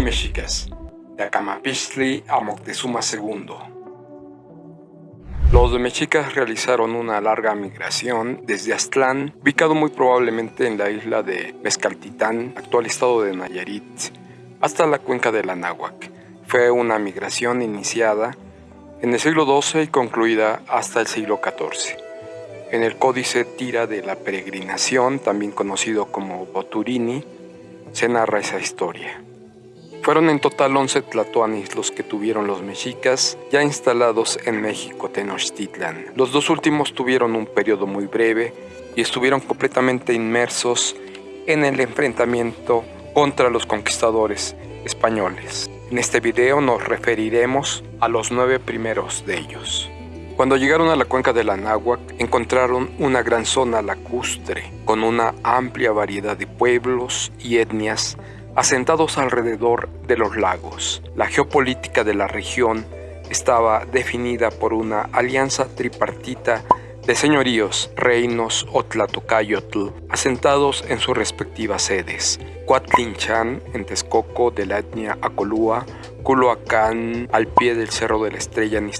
Mexicas, de Acamapistli a Moctezuma II. Los mexicas realizaron una larga migración desde Aztlán, ubicado muy probablemente en la isla de Mezcaltitán, actual estado de Nayarit, hasta la cuenca del Anáhuac. Fue una migración iniciada en el siglo XII y concluida hasta el siglo XIV. En el Códice Tira de la Peregrinación, también conocido como Boturini, se narra esa historia. Fueron en total 11 tlatoanis los que tuvieron los mexicas ya instalados en México Tenochtitlan. Los dos últimos tuvieron un periodo muy breve y estuvieron completamente inmersos en el enfrentamiento contra los conquistadores españoles. En este video nos referiremos a los nueve primeros de ellos. Cuando llegaron a la cuenca del Anáhuac, encontraron una gran zona lacustre, con una amplia variedad de pueblos y etnias asentados alrededor de los lagos. La geopolítica de la región estaba definida por una alianza tripartita de señoríos, reinos o tlatocayotl, asentados en sus respectivas sedes. Cuatlinchan, en Texcoco, de la etnia Acolúa, Culoacán, al pie del Cerro de la Estrella en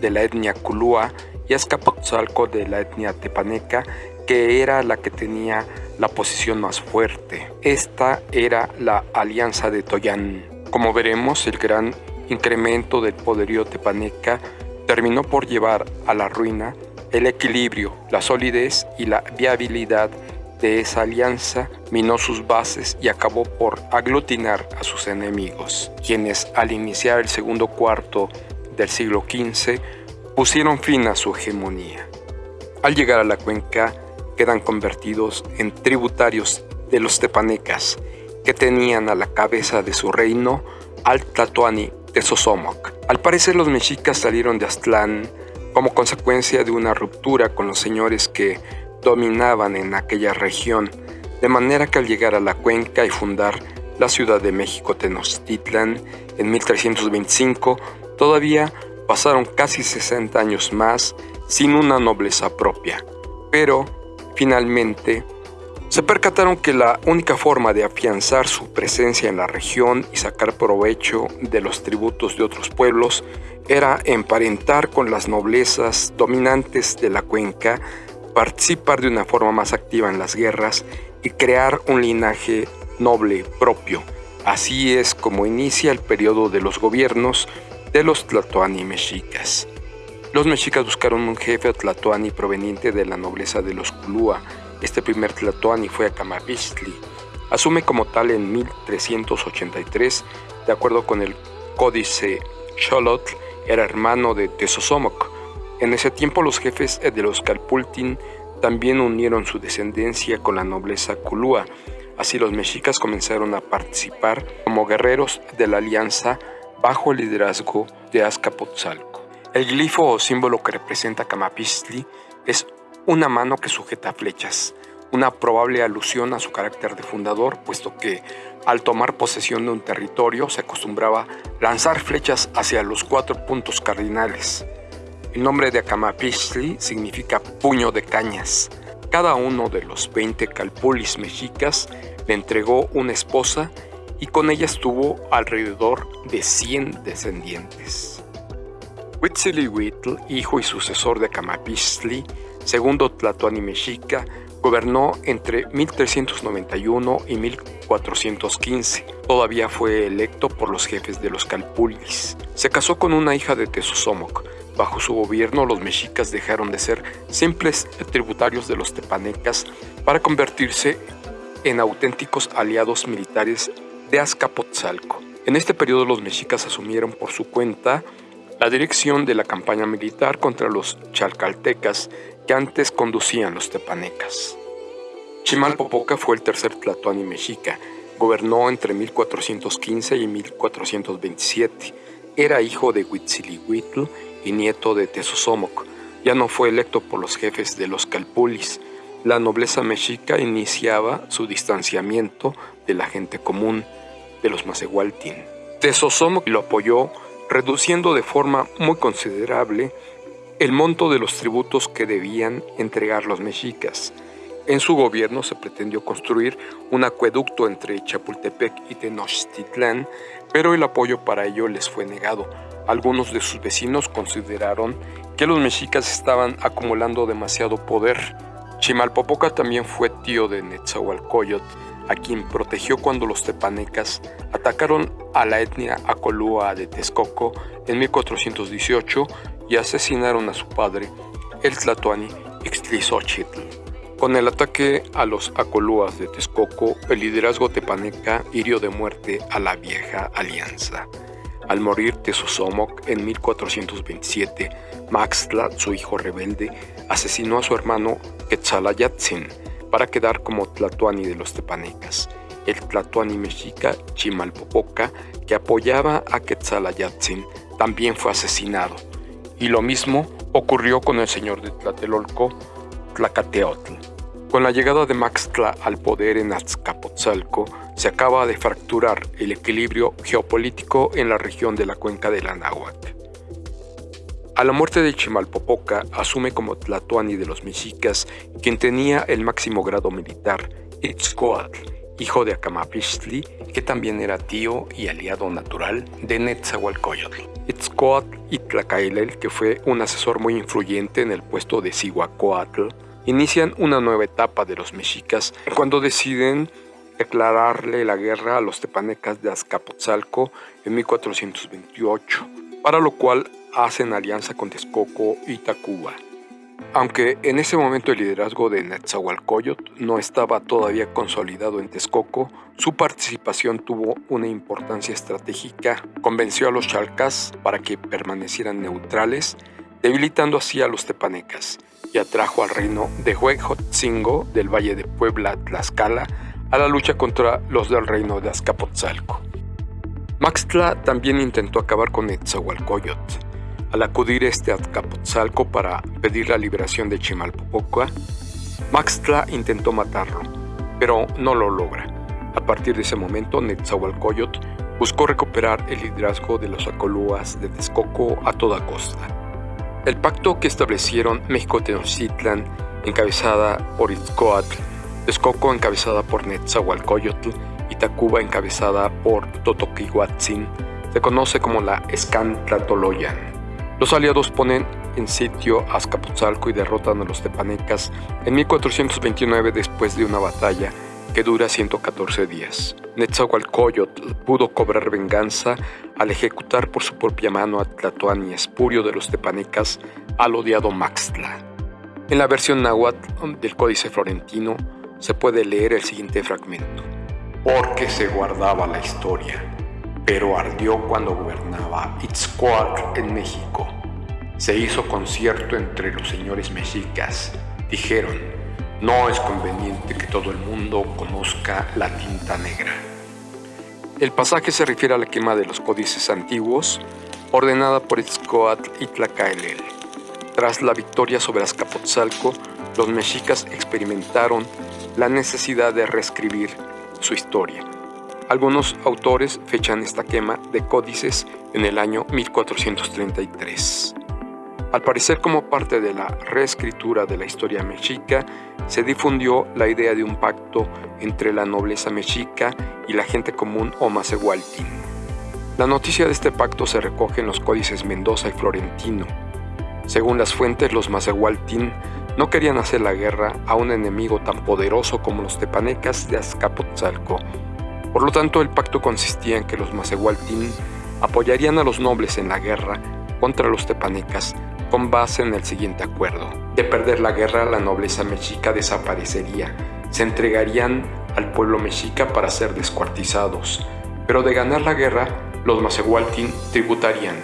de la etnia Culúa, y Azcapotzalco, de la etnia Tepaneca, que era la que tenía la posición más fuerte. Esta era la Alianza de Toyán. Como veremos, el gran incremento del poderío tepaneca terminó por llevar a la ruina el equilibrio, la solidez y la viabilidad de esa alianza minó sus bases y acabó por aglutinar a sus enemigos, quienes al iniciar el segundo cuarto del siglo XV pusieron fin a su hegemonía. Al llegar a la cuenca quedan convertidos en tributarios de los tepanecas, que tenían a la cabeza de su reino al Tlatoani de Sosomoc. Al parecer los mexicas salieron de Aztlán como consecuencia de una ruptura con los señores que dominaban en aquella región, de manera que al llegar a la cuenca y fundar la Ciudad de México Tenochtitlan en 1325, todavía pasaron casi 60 años más sin una nobleza propia. Pero, finalmente, se percataron que la única forma de afianzar su presencia en la región y sacar provecho de los tributos de otros pueblos era emparentar con las noblezas dominantes de la cuenca, participar de una forma más activa en las guerras y crear un linaje noble propio. Así es como inicia el periodo de los gobiernos de los tlatoani mexicas. Los mexicas buscaron un jefe tlatoani proveniente de la nobleza de los Culúa, este primer Tlatoani fue Acamapistli. Asume como tal en 1383, de acuerdo con el Códice Xolotl, era hermano de Tezosomoc. En ese tiempo los jefes de los Calpultin también unieron su descendencia con la nobleza Culúa. Así los mexicas comenzaron a participar como guerreros de la alianza bajo el liderazgo de Azcapotzalco. El glifo o símbolo que representa Camapistli es una mano que sujeta flechas, una probable alusión a su carácter de fundador, puesto que al tomar posesión de un territorio se acostumbraba lanzar flechas hacia los cuatro puntos cardinales. El nombre de Acamapistli significa puño de cañas. Cada uno de los 20 calpulis mexicas le entregó una esposa y con ella estuvo alrededor de 100 descendientes. Huitzilihuitl, hijo y sucesor de Acamapistli, segundo Tlatoani Mexica, gobernó entre 1391 y 1415. Todavía fue electo por los jefes de los Calpulis. Se casó con una hija de Tezosomoc. Bajo su gobierno los mexicas dejaron de ser simples tributarios de los tepanecas para convertirse en auténticos aliados militares de Azcapotzalco. En este periodo los mexicas asumieron por su cuenta la dirección de la campaña militar contra los chalcaltecas que antes conducían los tepanecas. Chimalpopoca fue el tercer tlatoani mexica, gobernó entre 1415 y 1427. Era hijo de Huitzilihuitl y nieto de Tezosomoc. Ya no fue electo por los jefes de los Calpulis. La nobleza mexica iniciaba su distanciamiento de la gente común, de los Macehualtin. Tezosomoc lo apoyó reduciendo de forma muy considerable el monto de los tributos que debían entregar los mexicas. En su gobierno se pretendió construir un acueducto entre Chapultepec y Tenochtitlán, pero el apoyo para ello les fue negado. Algunos de sus vecinos consideraron que los mexicas estaban acumulando demasiado poder. Chimalpopoca también fue tío de Netzahualcoyot, a quien protegió cuando los tepanecas atacaron a la etnia Acolúa de Texcoco en 1418 y asesinaron a su padre, el Tlatoani Ixtlisochitl. Con el ataque a los Acolúas de Texcoco, el liderazgo tepaneca hirió de muerte a la vieja alianza. Al morir Tezosomoc en 1427, Maxtla, su hijo rebelde, asesinó a su hermano Quetzalayatzin para quedar como Tlatoani de los tepanecas. El Tlatoani mexica Chimalpopoca, que apoyaba a Quetzalayatzin, también fue asesinado. Y lo mismo ocurrió con el señor de Tlatelolco, Tlacateotl. Con la llegada de Maxtla al poder en Azcapotzalco, se acaba de fracturar el equilibrio geopolítico en la región de la cuenca del Anáhuac. A la muerte de Chimalpopoca asume como Tlatoani de los mexicas quien tenía el máximo grado militar, Itzcoatl, hijo de Acamapixtli, que también era tío y aliado natural de Netzahualcoyotl. Itzcoatl y Tlacaelel, que fue un asesor muy influyente en el puesto de Cihuacóatl, inician una nueva etapa de los mexicas cuando deciden declararle la guerra a los tepanecas de Azcapotzalco en 1428, para lo cual hacen alianza con Texcoco y Tacuba. Aunque en ese momento el liderazgo de Netzahualcoyot no estaba todavía consolidado en Texcoco, su participación tuvo una importancia estratégica. Convenció a los chalcas para que permanecieran neutrales, debilitando así a los tepanecas y atrajo al reino de Huejotzingo del Valle de Puebla, Tlaxcala, a la lucha contra los del reino de Azcapotzalco. Maxtla también intentó acabar con Netzahualcoyot. Al acudir este a Azcapotzalco para pedir la liberación de Chimalpopoca, Maxtla intentó matarlo, pero no lo logra. A partir de ese momento, Netzahualcoyot buscó recuperar el liderazgo de los acolúas de Texcoco a toda costa. El pacto que establecieron México-Tenochtitlan, encabezada por Itzcoatl, Texcoco encabezada por Netzahualcoyotl y Tacuba encabezada por Totoquihuatzin, se conoce como la Escantlatoloyan. Los aliados ponen en sitio Azcapotzalco y derrotan a los tepanecas en 1429 después de una batalla que dura 114 días. Netzahualcoyotl pudo cobrar venganza al ejecutar por su propia mano a Tlatoani espurio de los tepanecas al odiado Maxtla. En la versión náhuatl del Códice Florentino se puede leer el siguiente fragmento. Porque se guardaba la historia, pero ardió cuando gobernaba Itzcoatl en México. Se hizo concierto entre los señores mexicas. Dijeron, no es conveniente que todo el mundo conozca la tinta negra. El pasaje se refiere a la quema de los códices antiguos, ordenada por Itzcoatl y Tlacaelel. Tras la victoria sobre Azcapotzalco, los mexicas experimentaron la necesidad de reescribir su historia. Algunos autores fechan esta quema de códices en el año 1433. Al parecer como parte de la reescritura de la historia mexica, se difundió la idea de un pacto entre la nobleza mexica y la gente común o macehualtín. La noticia de este pacto se recoge en los códices Mendoza y Florentino. Según las fuentes, los macehualtín no querían hacer la guerra a un enemigo tan poderoso como los tepanecas de Azcapotzalco. Por lo tanto, el pacto consistía en que los macehualtín apoyarían a los nobles en la guerra contra los tepanecas con base en el siguiente acuerdo. De perder la guerra, la nobleza mexica desaparecería. Se entregarían al pueblo mexica para ser descuartizados. Pero de ganar la guerra, los macehualtin tributarían.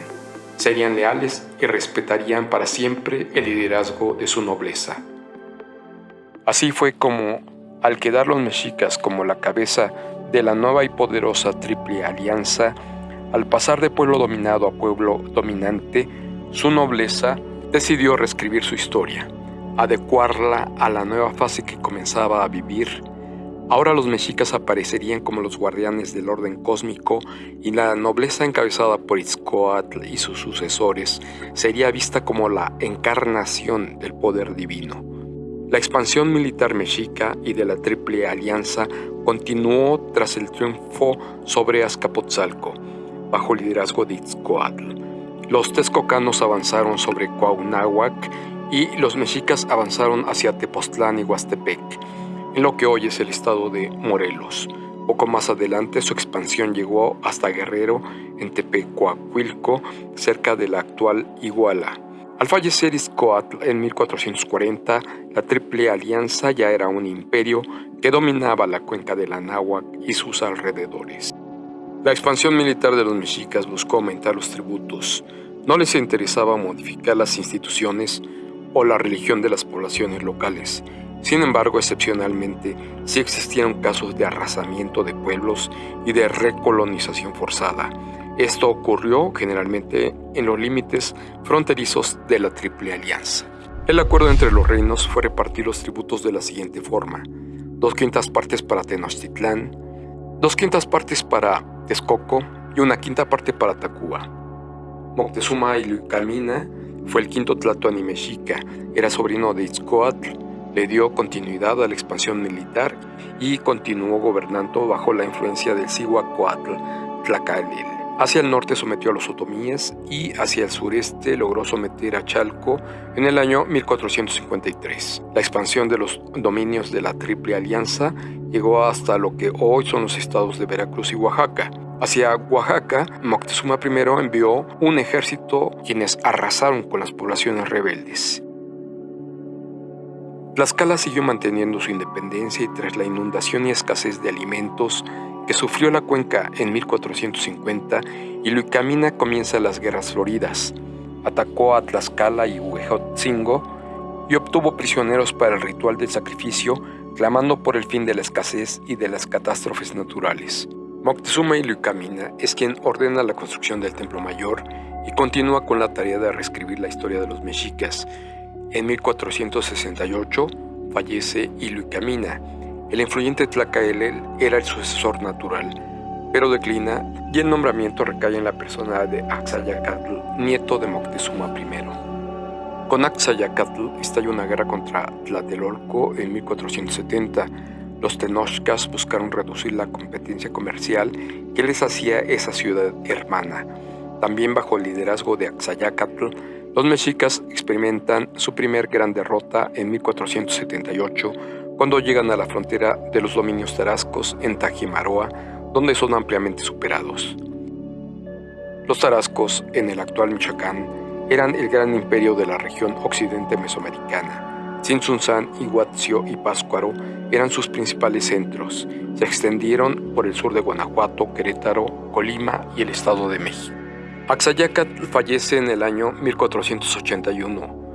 Serían leales y respetarían para siempre el liderazgo de su nobleza. Así fue como, al quedar los mexicas como la cabeza de la nueva y poderosa Triple Alianza, al pasar de pueblo dominado a pueblo dominante, su nobleza decidió reescribir su historia, adecuarla a la nueva fase que comenzaba a vivir. Ahora los mexicas aparecerían como los guardianes del orden cósmico y la nobleza encabezada por Itzcoatl y sus sucesores sería vista como la encarnación del poder divino. La expansión militar mexica y de la Triple Alianza continuó tras el triunfo sobre Azcapotzalco, bajo liderazgo de Itzcoatl. Los texcocanos avanzaron sobre Cuauhnáhuac y los mexicas avanzaron hacia Tepoztlán y Huastepec, en lo que hoy es el estado de Morelos. Poco más adelante su expansión llegó hasta Guerrero, en Tepecuacuilco, cerca de la actual Iguala. Al fallecer Izcoatl en 1440, la Triple Alianza ya era un imperio que dominaba la cuenca del Anáhuac y sus alrededores. La expansión militar de los mexicas buscó aumentar los tributos. No les interesaba modificar las instituciones o la religión de las poblaciones locales. Sin embargo, excepcionalmente, sí existieron casos de arrasamiento de pueblos y de recolonización forzada esto ocurrió generalmente en los límites fronterizos de la Triple Alianza. El acuerdo entre los reinos fue repartir los tributos de la siguiente forma. Dos quintas partes para Tenochtitlán, dos quintas partes para Texcoco y una quinta parte para Tacuba. Moctezuma Ilucamina fue el quinto Tlatoani mexica, era sobrino de Itzcoatl, le dio continuidad a la expansión militar y continuó gobernando bajo la influencia del Cihuacoatl Tlacalil. Hacia el norte sometió a los otomíes y hacia el sureste logró someter a Chalco en el año 1453. La expansión de los dominios de la Triple Alianza llegó hasta lo que hoy son los estados de Veracruz y Oaxaca. Hacia Oaxaca, Moctezuma I envió un ejército quienes arrasaron con las poblaciones rebeldes. Tlaxcala siguió manteniendo su independencia y tras la inundación y escasez de alimentos que sufrió la cuenca en 1450 y Luicamina comienza las guerras floridas. Atacó a Tlaxcala y Huejotzingo y obtuvo prisioneros para el ritual del sacrificio, clamando por el fin de la escasez y de las catástrofes naturales. Moctezuma y Luicamina es quien ordena la construcción del Templo Mayor y continúa con la tarea de reescribir la historia de los mexicas. En 1468 fallece Iluicamina el influyente Tlacaelel era el sucesor natural, pero declina y el nombramiento recae en la persona de Axayacatl, nieto de Moctezuma I. Con Axayacatl estalló una guerra contra Tlatelolco en 1470. Los tenochcas buscaron reducir la competencia comercial que les hacía esa ciudad hermana. También bajo el liderazgo de Axayacatl, los mexicas experimentan su primer gran derrota en 1478 cuando llegan a la frontera de los dominios tarascos en Tajimaroa, donde son ampliamente superados. Los tarascos, en el actual Michoacán, eran el gran imperio de la región occidente mesoamericana. Tzintzuntzán, Iguazio y Páscuaro eran sus principales centros. Se extendieron por el sur de Guanajuato, Querétaro, Colima y el Estado de México. Axayacat fallece en el año 1481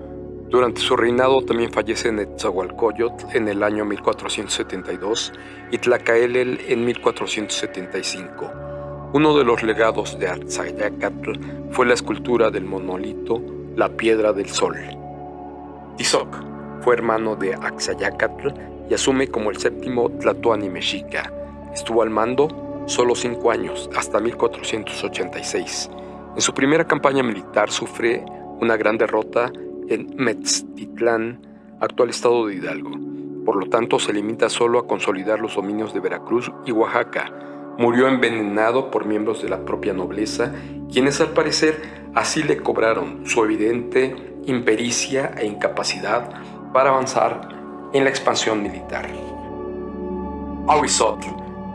durante su reinado también fallece Netzahualcoyotl en el año 1472 y Tlacaelel en 1475. Uno de los legados de Arzayacatl fue la escultura del monolito La Piedra del Sol. Tizoc fue hermano de Axayacatl y asume como el séptimo Tlatoani mexica. Estuvo al mando solo cinco años, hasta 1486. En su primera campaña militar sufre una gran derrota en Metztitlán, actual estado de Hidalgo. Por lo tanto, se limita solo a consolidar los dominios de Veracruz y Oaxaca. Murió envenenado por miembros de la propia nobleza, quienes al parecer así le cobraron su evidente impericia e incapacidad para avanzar en la expansión militar. Ahuizotl,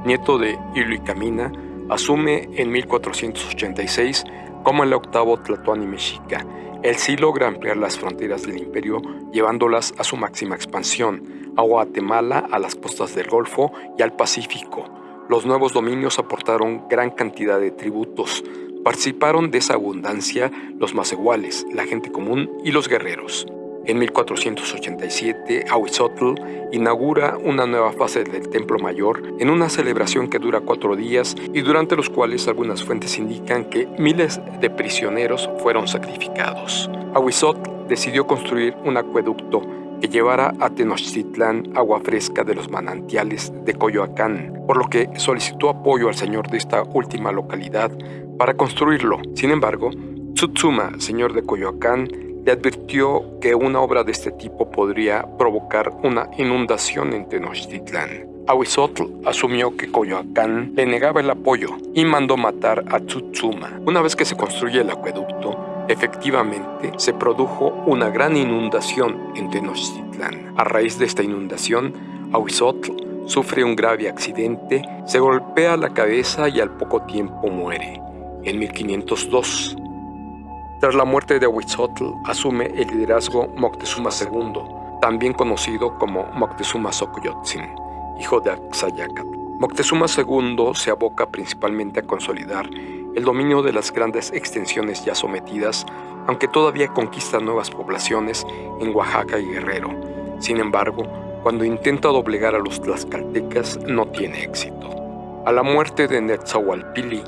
nieto de Iluicamina, asume en 1486 como el octavo Tlatoani mexica él sí logra ampliar las fronteras del imperio llevándolas a su máxima expansión, a Guatemala, a las costas del Golfo y al Pacífico. Los nuevos dominios aportaron gran cantidad de tributos. Participaron de esa abundancia los iguales, la gente común y los guerreros. En 1487, Ahuizotl inaugura una nueva fase del Templo Mayor en una celebración que dura cuatro días y durante los cuales algunas fuentes indican que miles de prisioneros fueron sacrificados. Ahuizotl decidió construir un acueducto que llevara a Tenochtitlán agua fresca de los manantiales de Coyoacán, por lo que solicitó apoyo al señor de esta última localidad para construirlo. Sin embargo, Tsutsuma, señor de Coyoacán, le advirtió que una obra de este tipo podría provocar una inundación en Tenochtitlán. Ahuizotl asumió que Coyoacán le negaba el apoyo y mandó matar a Tsutsuma. Una vez que se construye el acueducto, efectivamente se produjo una gran inundación en Tenochtitlán. A raíz de esta inundación, Ahuizotl sufre un grave accidente, se golpea la cabeza y al poco tiempo muere, en 1502. Tras la muerte de Ahuizotl, asume el liderazgo Moctezuma II, también conocido como Moctezuma Xocoyotzin hijo de Axayacatl. Moctezuma II se aboca principalmente a consolidar el dominio de las grandes extensiones ya sometidas, aunque todavía conquista nuevas poblaciones en Oaxaca y Guerrero. Sin embargo, cuando intenta doblegar a los tlaxcaltecas no tiene éxito. A la muerte de Netzahualpili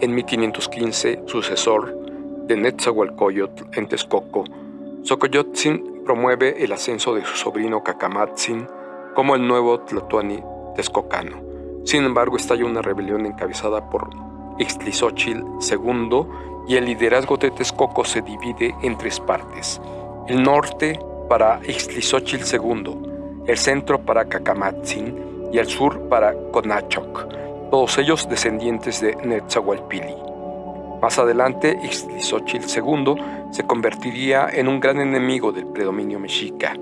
en 1515, sucesor de Netzahualcoyotl en Texcoco, Xocoyotzin promueve el ascenso de su sobrino Cacamatzin como el nuevo Tlatoani Texcocano. Sin embargo, estalla una rebelión encabezada por Ixtlizóchil II y el liderazgo de Texcoco se divide en tres partes. El norte para Ixtlizóchil II, el centro para Cacamatzin y el sur para Conachoc, todos ellos descendientes de Netzahualpili. Más adelante, Ixtlizóchil II se convertiría en un gran enemigo del predominio mexica.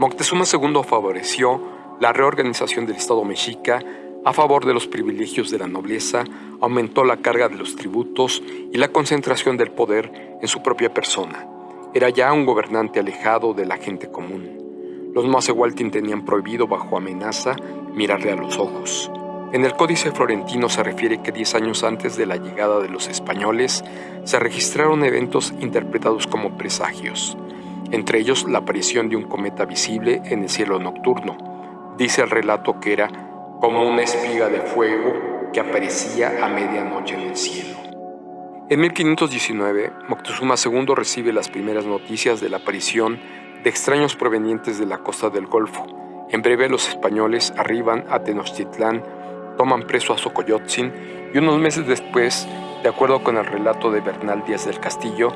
Moctezuma II favoreció la reorganización del Estado mexica a favor de los privilegios de la nobleza, aumentó la carga de los tributos y la concentración del poder en su propia persona. Era ya un gobernante alejado de la gente común. Los Macehualtin tenían prohibido bajo amenaza mirarle a los ojos. En el Códice Florentino se refiere que diez años antes de la llegada de los españoles se registraron eventos interpretados como presagios entre ellos la aparición de un cometa visible en el cielo nocturno. Dice el relato que era como una espiga de fuego que aparecía a medianoche en el cielo. En 1519, Moctezuma II recibe las primeras noticias de la aparición de extraños provenientes de la costa del Golfo. En breve los españoles arriban a Tenochtitlán, toman preso a Xocoyotzin y unos meses después, de acuerdo con el relato de Bernal Díaz del Castillo,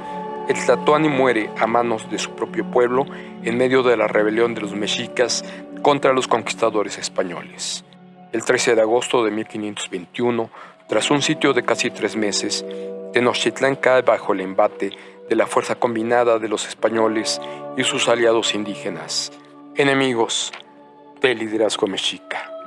el Tlatoani muere a manos de su propio pueblo en medio de la rebelión de los mexicas contra los conquistadores españoles. El 13 de agosto de 1521, tras un sitio de casi tres meses, Tenochtitlán cae bajo el embate de la fuerza combinada de los españoles y sus aliados indígenas, enemigos del liderazgo mexica.